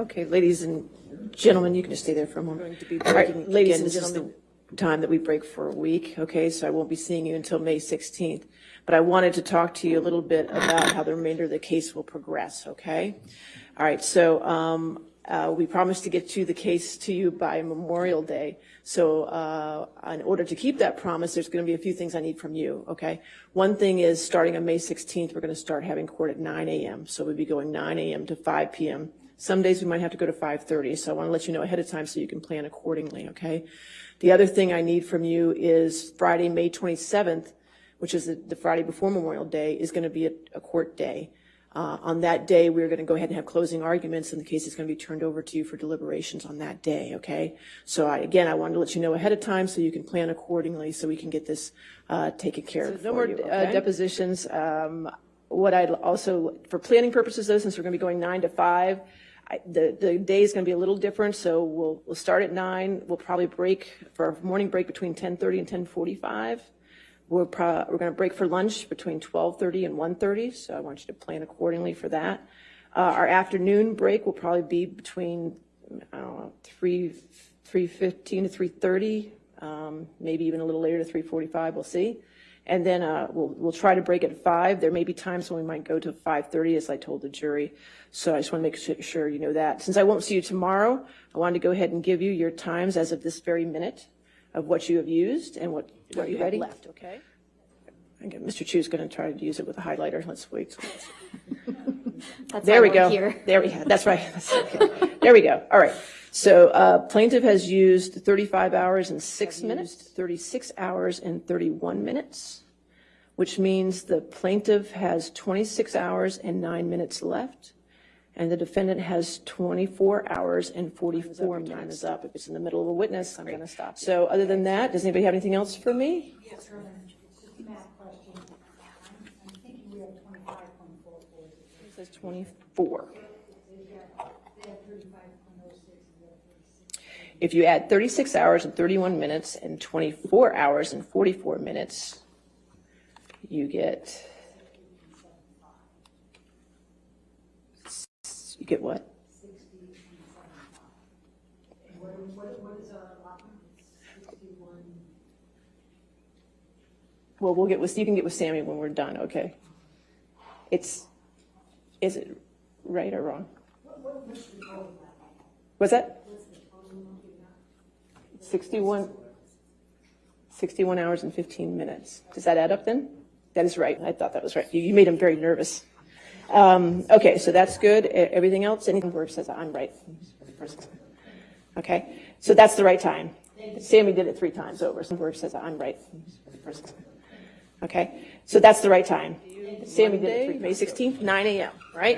Okay, ladies and gentlemen, you can just stay there for a moment. Going to be All right, breaking ladies again, and this is the time that we break for a week, okay? So I won't be seeing you until May 16th. But I wanted to talk to you a little bit about how the remainder of the case will progress, okay? All right, so um, uh, we promised to get to the case to you by Memorial Day. So uh, in order to keep that promise, there's going to be a few things I need from you, okay? One thing is, starting on May 16th, we're going to start having court at 9 a.m. So we'll be going 9 a.m. to 5 p.m. Some days we might have to go to 5:30, so I want to let you know ahead of time so you can plan accordingly, okay? The other thing I need from you is Friday, May 27th, which is the- the Friday before Memorial Day, is going to be a a court day. Uh, On that day, we're going to go ahead and have closing arguments, and the case is going to be turned over to you for deliberations on that day, okay? So I, again, I wanted to let you know ahead of time so you can plan accordingly, so we can get this uh, taken care of no more you, uh, depositions. Um, What I'd also, for planning purposes though, since we're going to be going nine to five, I- the, the day is going to be a little different, so we'll, we'll start at nine. We'll probably break for our morning break between 10:30 and 10:45. We're we're going to break for lunch between 12:30 and 1:30, so I want you to plan accordingly for that. Uh, Our afternoon break will probably be between, I don't know, 3, 3:15 to 3:30, um, maybe even a little later to 3:45, we'll see. And then uh, we'll, we'll try to break at 5. There may be times when we might go to 5:30, as I told the jury. So I just want to make sure you know that. Since I won't see you tomorrow, I wanted to go ahead and give you your times as of this very minute of what you have used and what, what you have ready? left, okay? Mr. is going to try to use it with a highlighter. Let's wait. That's There we go. here. There we go. That's right. That's okay. There we go. All right. So uh, plaintiff has used 35 hours and 6 minutes, 36 hours and 31 minutes, which means the plaintiff has 26 hours and 9 minutes left, and the defendant has 24 hours and 44 minutes. Time is up. If it's in the middle of a witness, I'm going to stop. So other than that, does anybody have anything else for me? Yes, Says 24. They have thirty-five point oh six, and we have thirty-six. If you add 36 hours and 31 minutes and 24 hours and 44 minutes, you get, you get what? Well, we'll get with, you can get with Sammy when we're done, okay? It's, is it right or wrong? What's that? 61, 61 hours and 15 minutes. Does that add up then? That is right. I thought that was right. You, you made him very nervous. Um, okay, so that's good. Everything else, anything it says I'm right? Okay, so that's the right time. Sammy did it three times over, so where it says I'm right. Okay, so that's the right time. Sammy did it three, May 16th, 9 AM, right?